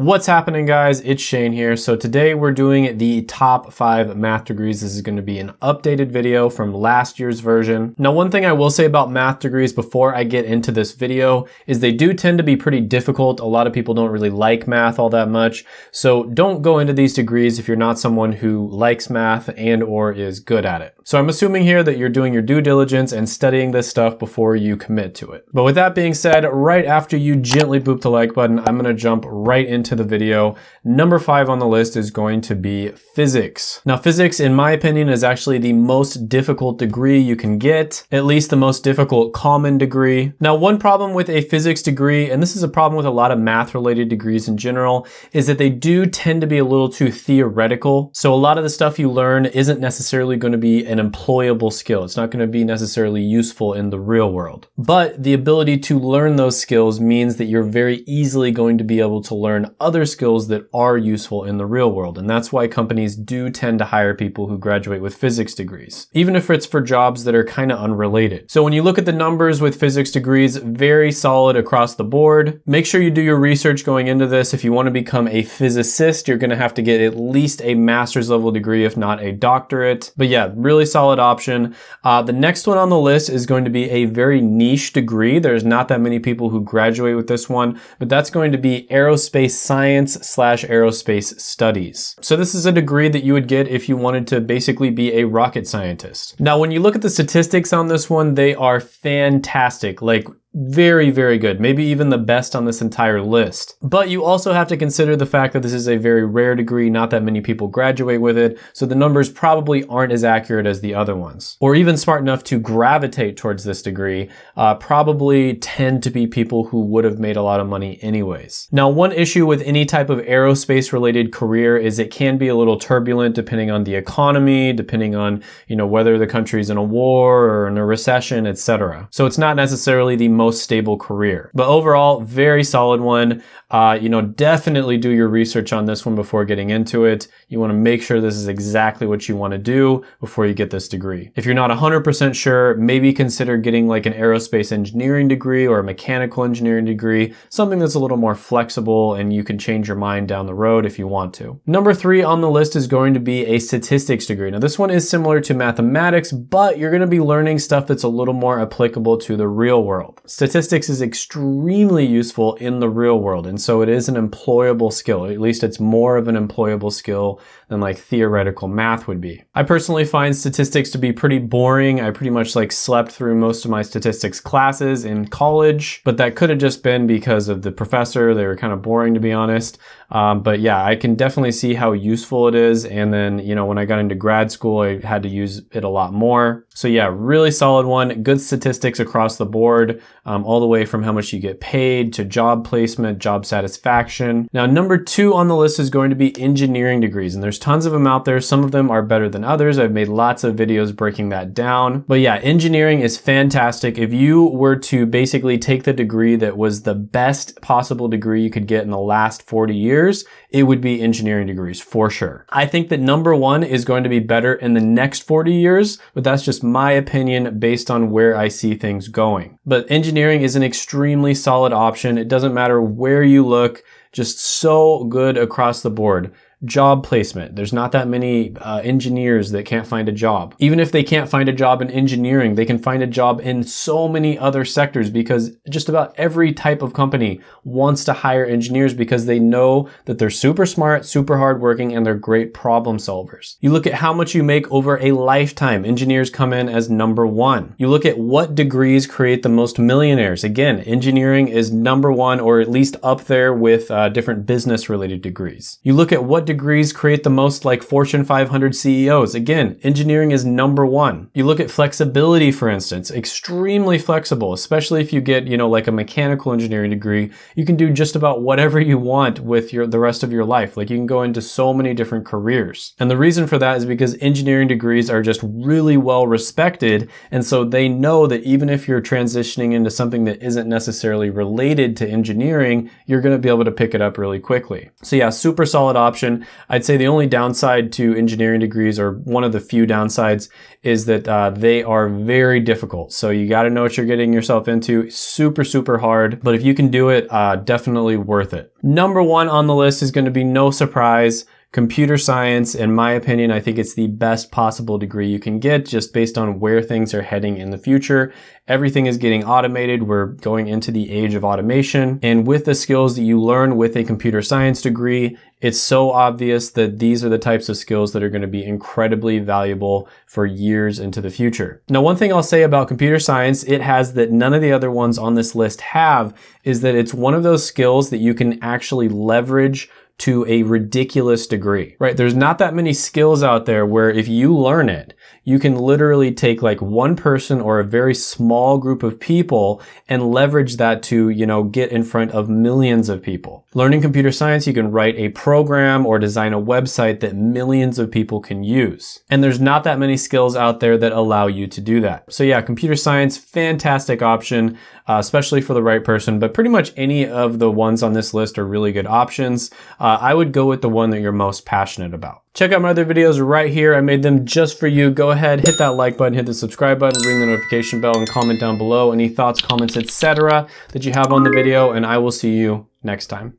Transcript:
What's happening guys? It's Shane here. So today we're doing the top five math degrees. This is going to be an updated video from last year's version. Now one thing I will say about math degrees before I get into this video is they do tend to be pretty difficult. A lot of people don't really like math all that much. So don't go into these degrees if you're not someone who likes math and or is good at it. So I'm assuming here that you're doing your due diligence and studying this stuff before you commit to it. But with that being said, right after you gently boop the like button, I'm going to jump right into the video. Number five on the list is going to be physics. Now physics, in my opinion, is actually the most difficult degree you can get, at least the most difficult common degree. Now one problem with a physics degree, and this is a problem with a lot of math related degrees in general, is that they do tend to be a little too theoretical. So a lot of the stuff you learn isn't necessarily going to be an employable skill. It's not going to be necessarily useful in the real world. But the ability to learn those skills means that you're very easily going to be able to learn other skills that are useful in the real world. And that's why companies do tend to hire people who graduate with physics degrees, even if it's for jobs that are kind of unrelated. So when you look at the numbers with physics degrees, very solid across the board. Make sure you do your research going into this. If you want to become a physicist, you're going to have to get at least a master's level degree, if not a doctorate. But yeah, really solid option. Uh, the next one on the list is going to be a very niche degree. There's not that many people who graduate with this one, but that's going to be aerospace science slash aerospace studies. So this is a degree that you would get if you wanted to basically be a rocket scientist. Now, when you look at the statistics on this one, they are fantastic. Like very, very good. Maybe even the best on this entire list. But you also have to consider the fact that this is a very rare degree, not that many people graduate with it, so the numbers probably aren't as accurate as the other ones. Or even smart enough to gravitate towards this degree, uh, probably tend to be people who would have made a lot of money anyways. Now, one issue with any type of aerospace related career is it can be a little turbulent depending on the economy, depending on, you know, whether the country's in a war or in a recession, etc. So it's not necessarily the most stable career. But overall, very solid one. Uh, you know, definitely do your research on this one before getting into it. You want to make sure this is exactly what you want to do before you get this degree. If you're not 100% sure, maybe consider getting like an aerospace engineering degree or a mechanical engineering degree, something that's a little more flexible and you can change your mind down the road if you want to. Number three on the list is going to be a statistics degree. Now this one is similar to mathematics, but you're going to be learning stuff that's a little more applicable to the real world. Statistics is extremely useful in the real world. And so it is an employable skill. At least it's more of an employable skill than like theoretical math would be. I personally find statistics to be pretty boring. I pretty much like slept through most of my statistics classes in college, but that could have just been because of the professor. They were kind of boring to be honest. Um, but yeah, I can definitely see how useful it is. And then, you know, when I got into grad school, I had to use it a lot more. So yeah, really solid one. Good statistics across the board, um, all the way from how much you get paid to job placement, job satisfaction. Now, number two on the list is going to be engineering degrees. And there's tons of them out there. Some of them are better than others. I've made lots of videos breaking that down. But yeah, engineering is fantastic. If you were to basically take the degree that was the best possible degree you could get in the last 40 years, it would be engineering degrees for sure. I think that number one is going to be better in the next 40 years, but that's just my opinion based on where I see things going. But engineering is an extremely solid option. It doesn't matter where you look, just so good across the board job placement. There's not that many uh, engineers that can't find a job. Even if they can't find a job in engineering, they can find a job in so many other sectors because just about every type of company wants to hire engineers because they know that they're super smart, super hardworking, and they're great problem solvers. You look at how much you make over a lifetime. Engineers come in as number one. You look at what degrees create the most millionaires. Again, engineering is number one or at least up there with uh, different business related degrees. You look at what degrees create the most like Fortune 500 CEOs? Again, engineering is number one. You look at flexibility, for instance, extremely flexible, especially if you get, you know, like a mechanical engineering degree, you can do just about whatever you want with your, the rest of your life. Like you can go into so many different careers. And the reason for that is because engineering degrees are just really well respected. And so they know that even if you're transitioning into something that isn't necessarily related to engineering, you're going to be able to pick it up really quickly. So yeah, super solid option. I'd say the only downside to engineering degrees, or one of the few downsides, is that uh, they are very difficult. So you got to know what you're getting yourself into. Super, super hard. But if you can do it, uh, definitely worth it. Number one on the list is going to be no surprise Computer science, in my opinion, I think it's the best possible degree you can get just based on where things are heading in the future. Everything is getting automated. We're going into the age of automation. And with the skills that you learn with a computer science degree, it's so obvious that these are the types of skills that are going to be incredibly valuable for years into the future. Now, one thing I'll say about computer science, it has that none of the other ones on this list have, is that it's one of those skills that you can actually leverage to a ridiculous degree, right? There's not that many skills out there where if you learn it, you can literally take like one person or a very small group of people and leverage that to, you know, get in front of millions of people. Learning computer science, you can write a program or design a website that millions of people can use. And there's not that many skills out there that allow you to do that. So yeah, computer science, fantastic option, uh, especially for the right person, but pretty much any of the ones on this list are really good options. Uh, I would go with the one that you're most passionate about. Check out my other videos right here. I made them just for you. Go ahead, hit that like button, hit the subscribe button, ring the notification bell, and comment down below any thoughts, comments, etc. that you have on the video, and I will see you next time.